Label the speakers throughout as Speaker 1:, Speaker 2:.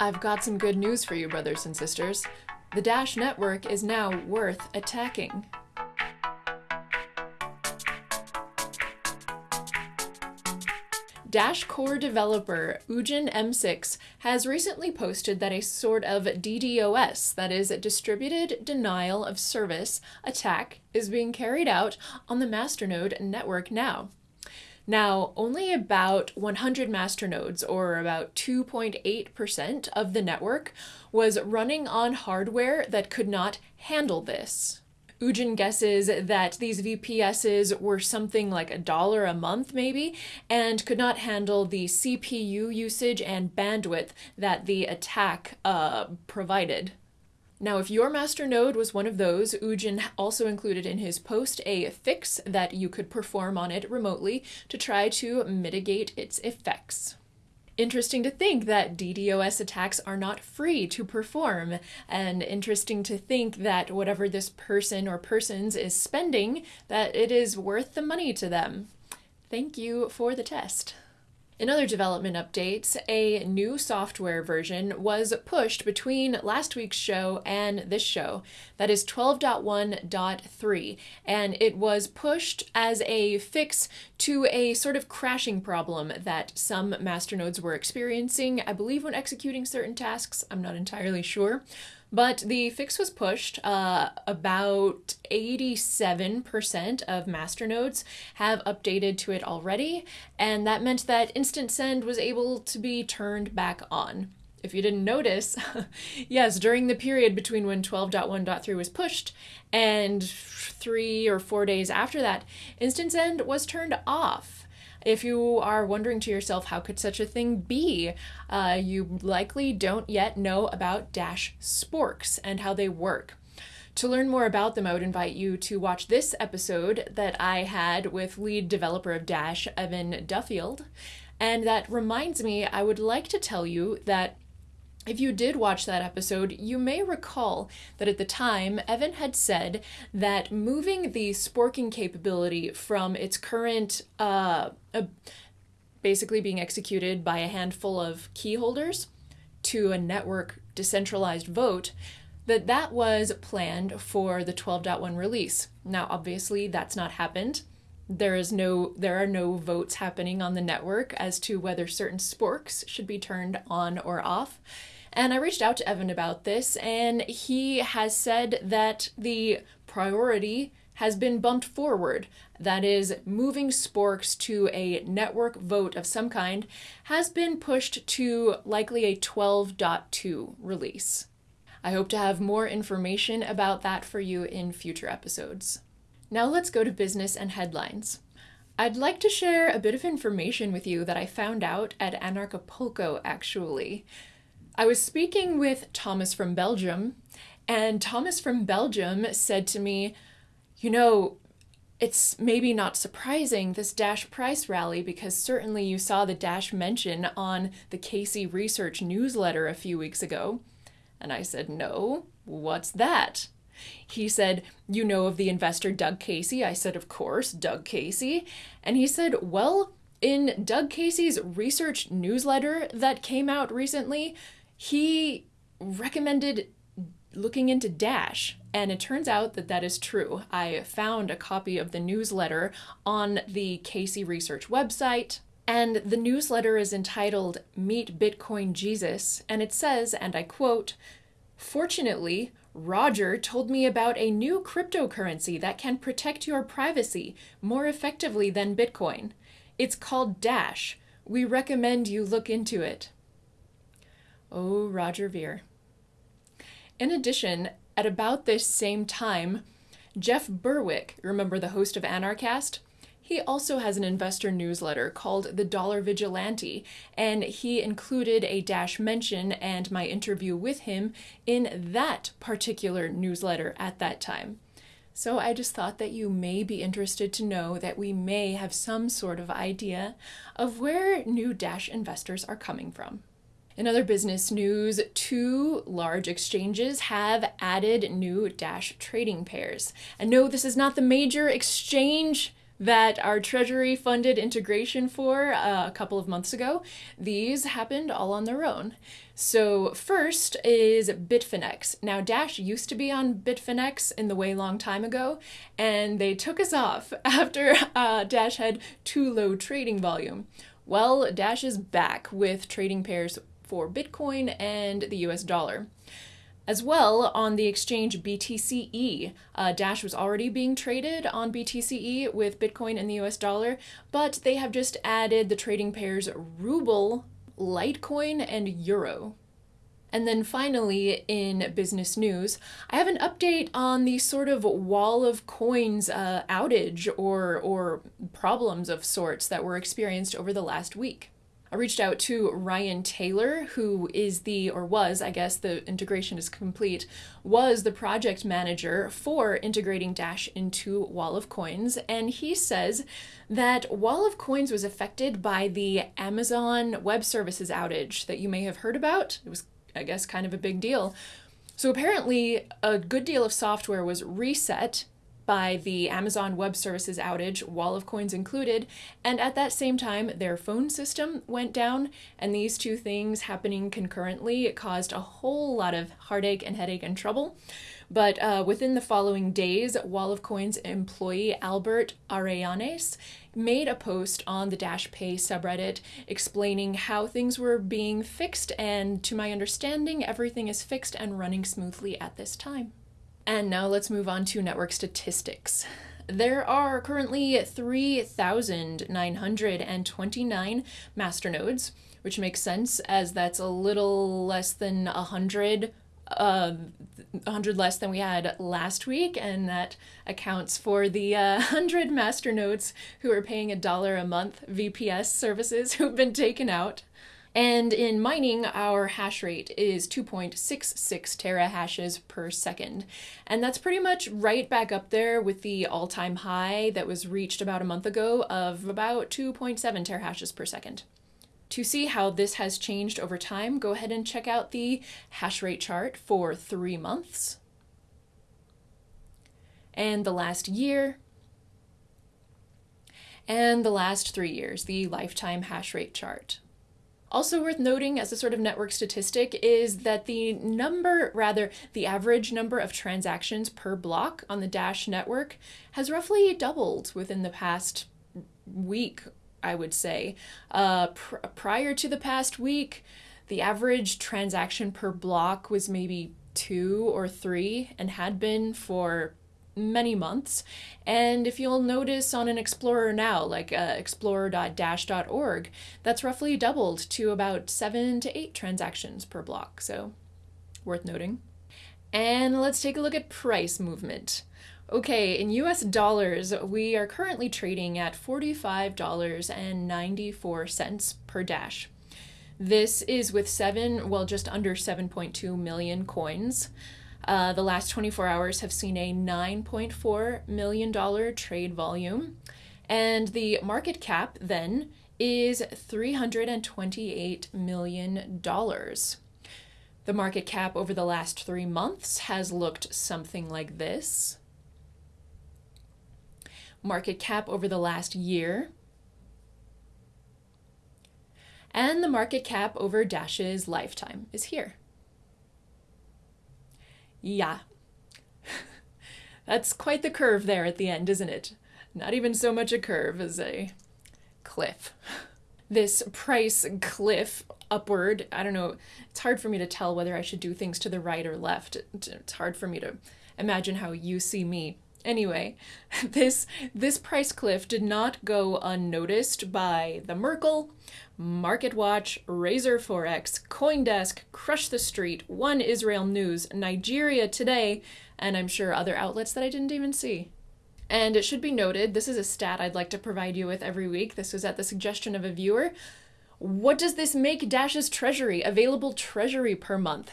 Speaker 1: I've got some good news for you, brothers and sisters. The Dash network is now worth attacking. Dash core developer UdjinM6 has recently posted that a sort of DDoS, that is, distributed denial of service, attack is being carried out on the masternode network now. Now, only about 100 masternodes, or about 2.8% of the network, was running on hardware that could not handle this. Udjin guesses that these VPSs were something like a dollar a month, maybe, and could not handle the CPU usage and bandwidth that the attack uh, provided. Now, if your master node was one of those, Udjin also included in his post a fix that you could perform on it remotely to try to mitigate its effects. Interesting to think that DDoS attacks are not free to perform, and interesting to think that whatever this person or persons is spending, that it is worth the money to them. Thank you for the test. In other development updates, a new software version was pushed between last week's show and this show. That is 12.1.3, and it was pushed as a fix to a sort of crashing problem that some masternodes were experiencing, I believe, when executing certain tasks. I'm not entirely sure. But the fix was pushed. Uh, about 87% of masternodes have updated to it already, and that meant that Instant Send was able to be turned back on. If you didn't notice, yes, during the period between when 12.1.3 was pushed and three or four days after that, Instant Send was turned off. If you are wondering to yourself, how could such a thing be? Uh, you likely don't yet know about Dash sporks and how they work. To learn more about them, I would invite you to watch this episode that I had with lead developer of Dash, Evan Duffield. And that reminds me, I would like to tell you that if you did watch that episode, you may recall that at the time, Evan had said that moving the sporking capability from its current, uh, uh, basically being executed by a handful of key holders to a network decentralized vote, that that was planned for the 12.1 release. Now, obviously, that's not happened. There is no there are no votes happening on the network as to whether certain sporks should be turned on or off. And I reached out to Evan about this, and he has said that the priority has been bumped forward. That is, moving Sporks to a network vote of some kind has been pushed to likely a 12.2 release. I hope to have more information about that for you in future episodes. Now let's go to business and headlines. I'd like to share a bit of information with you that I found out at Anarchapulco actually. I was speaking with Thomas from Belgium, and Thomas from Belgium said to me, You know, it's maybe not surprising this Dash price rally because certainly you saw the Dash mention on the Casey Research newsletter a few weeks ago. And I said, No, what's that? He said, You know of the investor Doug Casey? I said, Of course, Doug Casey. And he said, Well, in Doug Casey's research newsletter that came out recently, he recommended looking into Dash, and it turns out that that is true. I found a copy of the newsletter on the Casey Research website, and the newsletter is entitled Meet Bitcoin Jesus, and it says, and I quote, Fortunately, Roger told me about a new cryptocurrency that can protect your privacy more effectively than Bitcoin. It's called Dash. We recommend you look into it. Oh, Roger Ver. In addition, at about this same time, Jeff Berwick, remember the host of Anarchast? He also has an investor newsletter called The Dollar Vigilante, and he included a dash mention and my interview with him in that particular newsletter at that time. So I just thought that you may be interested to know that we may have some sort of idea of where new Dash investors are coming from. In other business news, two large exchanges have added new Dash trading pairs. And no, this is not the major exchange that our Treasury funded integration for uh, a couple of months ago, these happened all on their own. So, first is Bitfinex. Now, Dash used to be on Bitfinex in the way long time ago, and they took us off after uh, Dash had too low trading volume. Well, Dash is back with trading pairs for Bitcoin and the US dollar. As well, on the exchange BTC-e, uh, Dash was already being traded on BTC-e with Bitcoin and the US dollar, but they have just added the trading pairs Ruble, Litecoin, and Euro. And then finally, in business news, I have an update on the sort of wall of coins uh, outage or, or problems of sorts that were experienced over the last week. I reached out to Ryan Taylor, who is the, or was, I guess the integration is complete, was the project manager for integrating Dash into Wall of Coins. And he says that Wall of Coins was affected by the Amazon Web Services outage that you may have heard about. It was, I guess, kind of a big deal. So apparently, a good deal of software was reset by the Amazon Web Services outage, Wall of Coins included, and at that same time, their phone system went down, and these two things happening concurrently caused a whole lot of heartache and headache and trouble. But uh, within the following days, Wall of Coins employee Albert Arellanes made a post on the Dash Pay subreddit explaining how things were being fixed, and to my understanding, everything is fixed and running smoothly at this time. And now let's move on to network statistics. There are currently 3,929 masternodes, which makes sense as that's a little less than 100 uh, 100 less than we had last week, and that accounts for the uh, 100 masternodes who are paying a dollar a month VPS services who've been taken out. And in mining, our hash rate is 2.66 terahashes per second. And that's pretty much right back up there with the all time high that was reached about a month ago of about 2.7 terahashes per second. To see how this has changed over time, go ahead and check out the hash rate chart for three months and the last year and the last three years, the lifetime hash rate chart. Also worth noting as a sort of network statistic is that the number, rather, the average number of transactions per block on the Dash network has roughly doubled within the past week, I would say. Uh, pr- prior to the past week, the average transaction per block was maybe two or three and had been for many months. And if you'll notice on an Explorer now, like uh, explorer.dash.org, that's roughly doubled to about seven to eight transactions per block. So, worth noting. And let's take a look at price movement. Okay, in US dollars, we are currently trading at $45.94 per Dash. This is with seven, well, just under 7.2 million coins. Uh, the last 24 hours have seen a $9.4 million trade volume. And the market cap then is $328 million. The market cap over the last three months has looked something like this. Market cap over the last year. And the market cap over Dash's lifetime is here. Yeah. That's quite the curve there at the end, isn't it? Not even so much a curve as a cliff. This price cliff upward, I don't know, it's hard for me to tell whether I should do things to the right or left. It's hard for me to imagine how you see me. Anyway, this this price cliff did not go unnoticed by the Merkle, MarketWatch, Razor Forex, CoinDesk, Crush the Street, One Israel News, Nigeria Today, and I'm sure other outlets that I didn't even see. And it should be noted, this is a stat I'd like to provide you with every week. This was at the suggestion of a viewer. What does this make Dash's treasury, available treasury per month?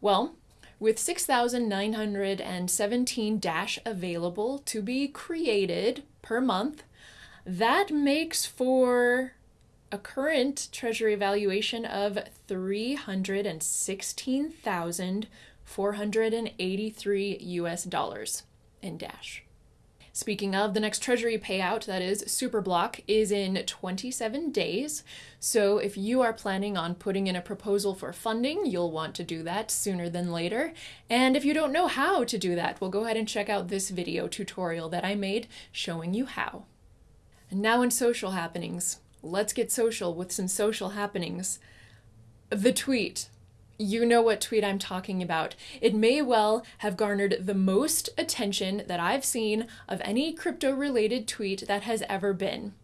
Speaker 1: Well, with 6,917 Dash available to be created per month, that makes for a current treasury valuation of 316,483 US dollars in Dash. Speaking of, the next Treasury payout, that is Superblock, is in 27 days. So if you are planning on putting in a proposal for funding, you'll want to do that sooner than later. And if you don't know how to do that, well, go ahead and check out this video tutorial that I made showing you how. And now in social happenings, let's get social with some social happenings. The tweet you know what tweet I'm talking about. It may well have garnered the most attention that I've seen of any crypto related tweet that has ever been.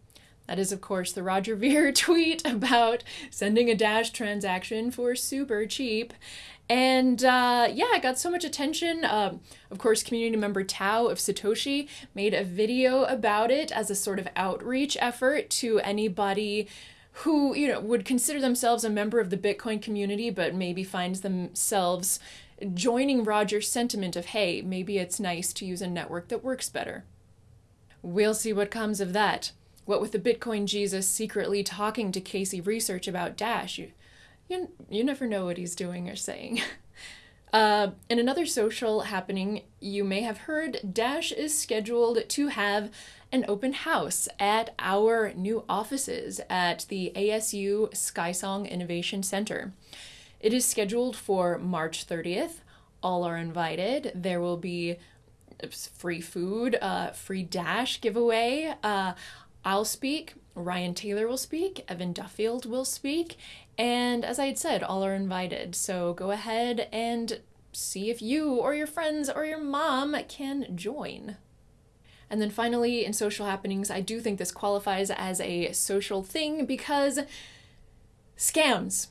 Speaker 1: That is, of course, the Roger Ver tweet about sending a Dash transaction for super cheap. And uh, yeah, it got so much attention. Uh, of course, community member Tao of Satoshi made a video about it as a sort of outreach effort to anybody who you know would consider themselves a member of the Bitcoin community, but maybe finds themselves joining Roger's sentiment of, hey, maybe it's nice to use a network that works better. We'll see what comes of that. What with the Bitcoin Jesus secretly talking to Casey Research about Dash, you, you, you never know what he's doing or saying. Uh, in another social happening, you may have heard Dash is scheduled to have an open house at our new offices at the ASU Skysong Innovation Center. It is scheduled for March 30th. All are invited. There will be free food, uh, free dash giveaway. Uh, I'll speak. Ryan Taylor will speak. Evan Duffield will speak. And as I had said, all are invited. So go ahead and see if you or your friends or your mom can join. And then finally, in social happenings, I do think this qualifies as a social thing because scams.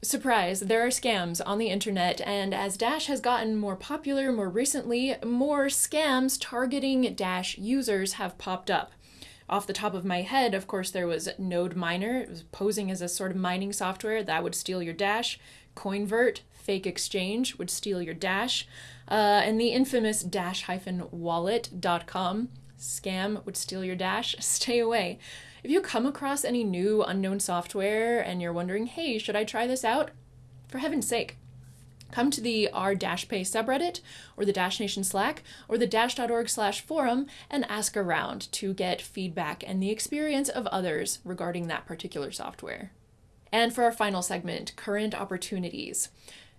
Speaker 1: Surprise, there are scams on the internet, and as Dash has gotten more popular more recently, more scams targeting Dash users have popped up. Off the top of my head, of course, there was Node Miner, it was posing as a sort of mining software that would steal your Dash. Coinvert, fake exchange, would steal your Dash uh, and the infamous dash-wallet.com scam would steal your dash. Stay away. If you come across any new unknown software and you're wondering, hey, should I try this out? For heaven's sake, come to the r-pay subreddit or the Dash Nation Slack or the dash.org slash forum and ask around to get feedback and the experience of others regarding that particular software. And for our final segment, current opportunities.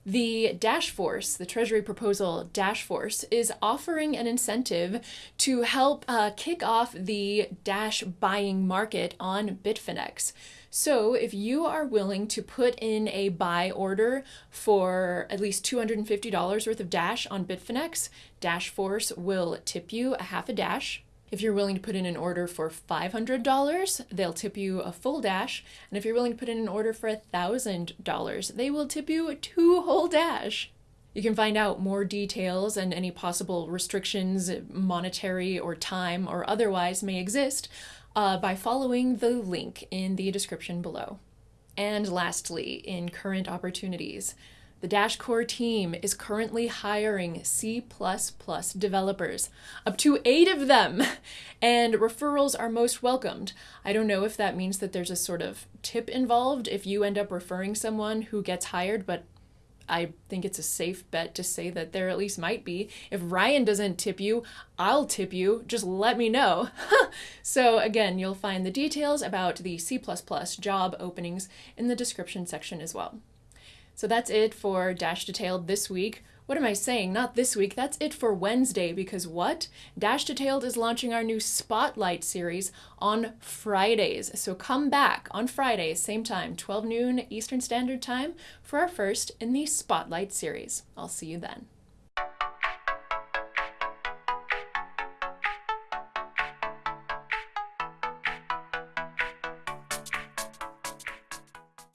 Speaker 1: The Dash Force, the Treasury proposal Dash Force, is offering an incentive to help uh, kick off the Dash buying market on Bitfinex. So, if you are willing to put in a buy order for at least $250 worth of Dash on Bitfinex, Dash Force will tip you a half a Dash if you're willing to put in an order for $500, they'll tip you a full dash. And if you're willing to put in an order for $1,000, they will tip you two whole dash. You can find out more details and any possible restrictions, monetary or time or otherwise, may exist uh, by following the link in the description below. And lastly, in current opportunities, the Dash Core team is currently hiring C developers, up to eight of them, and referrals are most welcomed. I don't know if that means that there's a sort of tip involved if you end up referring someone who gets hired, but I think it's a safe bet to say that there at least might be. If Ryan doesn't tip you, I'll tip you. Just let me know. so, again, you'll find the details about the C job openings in the description section as well. So that's it for Dash Detailed this week. What am I saying? Not this week. That's it for Wednesday because what? Dash Detailed is launching our new Spotlight series on Fridays. So come back on Friday, same time, 12 noon Eastern Standard Time, for our first in the Spotlight series. I'll see you then.